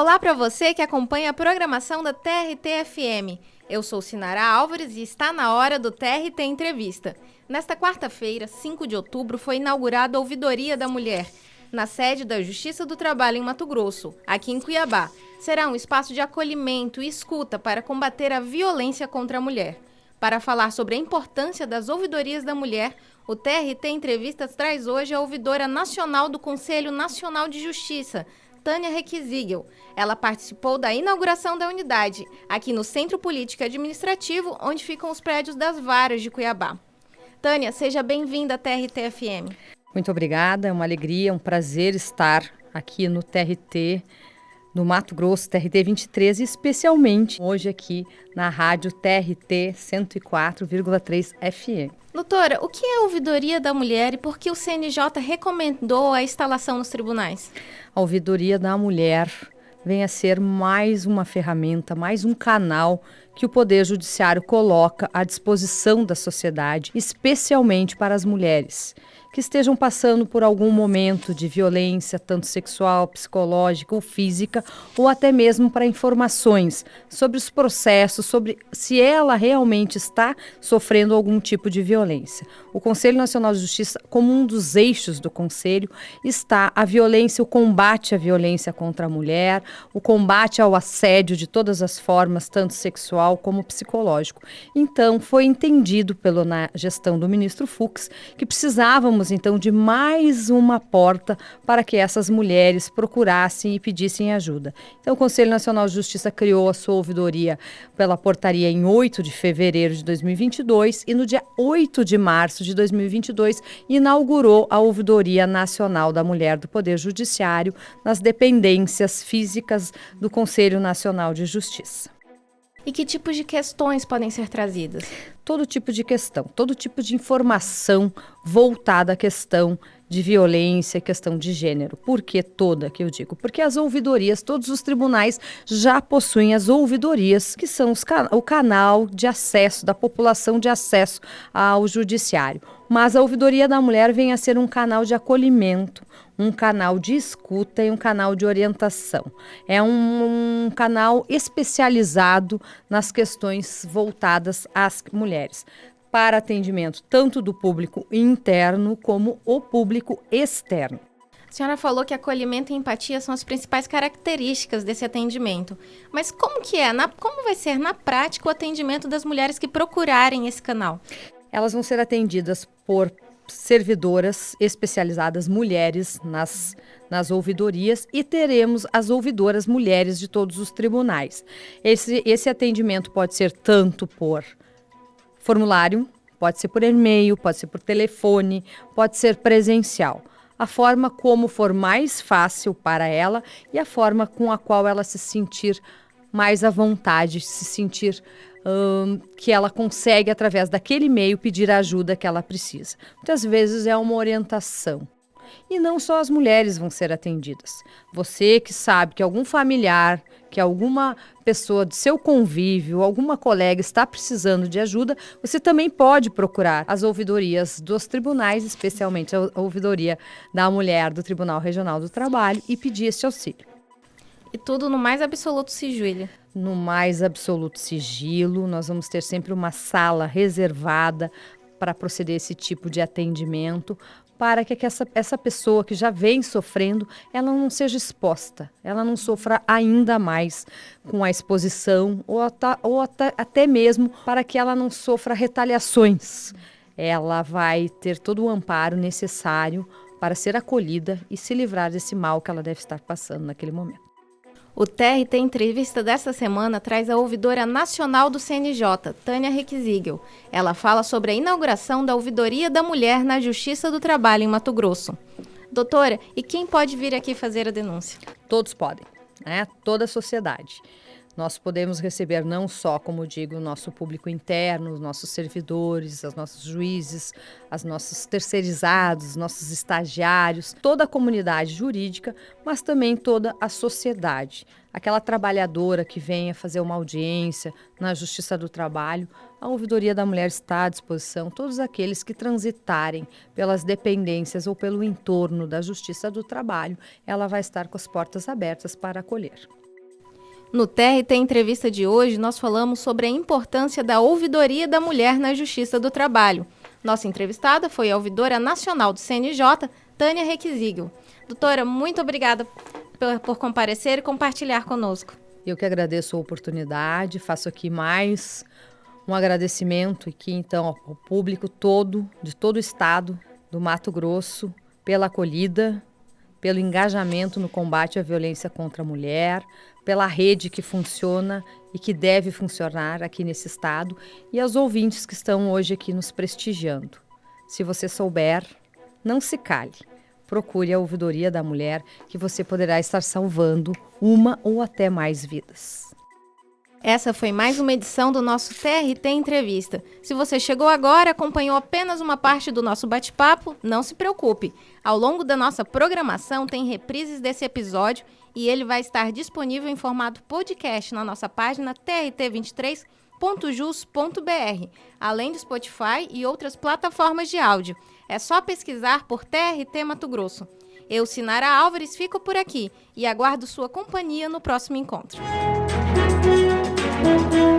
Olá para você que acompanha a programação da TRT-FM. Eu sou Sinara Álvares e está na hora do TRT Entrevista. Nesta quarta-feira, 5 de outubro, foi inaugurada a Ouvidoria da Mulher, na sede da Justiça do Trabalho em Mato Grosso, aqui em Cuiabá. Será um espaço de acolhimento e escuta para combater a violência contra a mulher. Para falar sobre a importância das ouvidorias da mulher, o TRT Entrevistas traz hoje a ouvidora nacional do Conselho Nacional de Justiça, Tânia Requisígel. Ela participou da inauguração da unidade, aqui no Centro Político e Administrativo, onde ficam os prédios das varas de Cuiabá. Tânia, seja bem-vinda à TRT-FM. Muito obrigada, é uma alegria, um prazer estar aqui no TRT no Mato Grosso, TRT 23, e especialmente hoje aqui na rádio TRT 104,3 FM. Doutora, o que é a ouvidoria da mulher e por que o CNJ recomendou a instalação nos tribunais? A ouvidoria da mulher vem a ser mais uma ferramenta, mais um canal que o Poder Judiciário coloca à disposição da sociedade, especialmente para as mulheres que estejam passando por algum momento de violência, tanto sexual, psicológica ou física, ou até mesmo para informações sobre os processos, sobre se ela realmente está sofrendo algum tipo de violência. O Conselho Nacional de Justiça, como um dos eixos do Conselho, está a violência, o combate à violência contra a mulher, o combate ao assédio de todas as formas, tanto sexual como psicológico. Então, foi entendido pela gestão do ministro Fux que precisávamos então de mais uma porta para que essas mulheres procurassem e pedissem ajuda. Então, o Conselho Nacional de Justiça criou a sua ouvidoria pela portaria em 8 de fevereiro de 2022 e no dia 8 de março de 2022 inaugurou a Ouvidoria Nacional da Mulher do Poder Judiciário nas dependências físicas do Conselho Nacional de Justiça. E que tipos de questões podem ser trazidas? Todo tipo de questão, todo tipo de informação voltada à questão de violência, questão de gênero. Por que toda que eu digo? Porque as ouvidorias, todos os tribunais já possuem as ouvidorias, que são can o canal de acesso da população de acesso ao judiciário. Mas a ouvidoria da mulher vem a ser um canal de acolhimento, um canal de escuta e um canal de orientação. É um, um canal especializado nas questões voltadas às mulheres para atendimento tanto do público interno como o público externo. A senhora falou que acolhimento e empatia são as principais características desse atendimento. Mas como que é? Na, como vai ser na prática o atendimento das mulheres que procurarem esse canal? Elas vão ser atendidas por servidoras especializadas mulheres nas, nas ouvidorias e teremos as ouvidoras mulheres de todos os tribunais. Esse, esse atendimento pode ser tanto por formulário, pode ser por e-mail, pode ser por telefone, pode ser presencial. A forma como for mais fácil para ela e a forma com a qual ela se sentir mais à vontade, se sentir um, que ela consegue, através daquele e-mail, pedir a ajuda que ela precisa. Muitas vezes é uma orientação. E não só as mulheres vão ser atendidas. Você que sabe que algum familiar que alguma pessoa do seu convívio, alguma colega está precisando de ajuda, você também pode procurar as ouvidorias dos tribunais, especialmente a ouvidoria da mulher do Tribunal Regional do Trabalho, e pedir esse auxílio. E tudo no mais absoluto sigilo. No mais absoluto sigilo, nós vamos ter sempre uma sala reservada para proceder esse tipo de atendimento, para que essa, essa pessoa que já vem sofrendo, ela não seja exposta, ela não sofra ainda mais com a exposição ou, ou até mesmo para que ela não sofra retaliações. Ela vai ter todo o amparo necessário para ser acolhida e se livrar desse mal que ela deve estar passando naquele momento. O TRT Entrevista desta semana traz a ouvidora nacional do CNJ, Tânia Requisígel. Ela fala sobre a inauguração da Ouvidoria da Mulher na Justiça do Trabalho em Mato Grosso. Doutora, e quem pode vir aqui fazer a denúncia? Todos podem, né? Toda a sociedade. Nós podemos receber não só, como digo, o nosso público interno, os nossos servidores, os nossos juízes, os nossos terceirizados, nossos estagiários, toda a comunidade jurídica, mas também toda a sociedade. Aquela trabalhadora que venha fazer uma audiência na Justiça do Trabalho, a Ouvidoria da Mulher está à disposição. Todos aqueles que transitarem pelas dependências ou pelo entorno da Justiça do Trabalho, ela vai estar com as portas abertas para acolher. No TRT Entrevista de hoje, nós falamos sobre a importância da ouvidoria da mulher na Justiça do Trabalho. Nossa entrevistada foi a ouvidora nacional do CNJ, Tânia Requisígio. Doutora, muito obrigada por, por comparecer e compartilhar conosco. Eu que agradeço a oportunidade, faço aqui mais um agradecimento aqui então ao público todo, de todo o estado do Mato Grosso, pela acolhida, pelo engajamento no combate à violência contra a mulher, pela rede que funciona e que deve funcionar aqui nesse estado e aos ouvintes que estão hoje aqui nos prestigiando. Se você souber, não se cale. Procure a ouvidoria da mulher que você poderá estar salvando uma ou até mais vidas. Essa foi mais uma edição do nosso TRT Entrevista. Se você chegou agora, acompanhou apenas uma parte do nosso bate-papo, não se preocupe. Ao longo da nossa programação tem reprises desse episódio e ele vai estar disponível em formato podcast na nossa página trt23.jus.br, além do Spotify e outras plataformas de áudio. É só pesquisar por TRT Mato Grosso. Eu, Sinara Álvares, fico por aqui e aguardo sua companhia no próximo encontro. Thank you.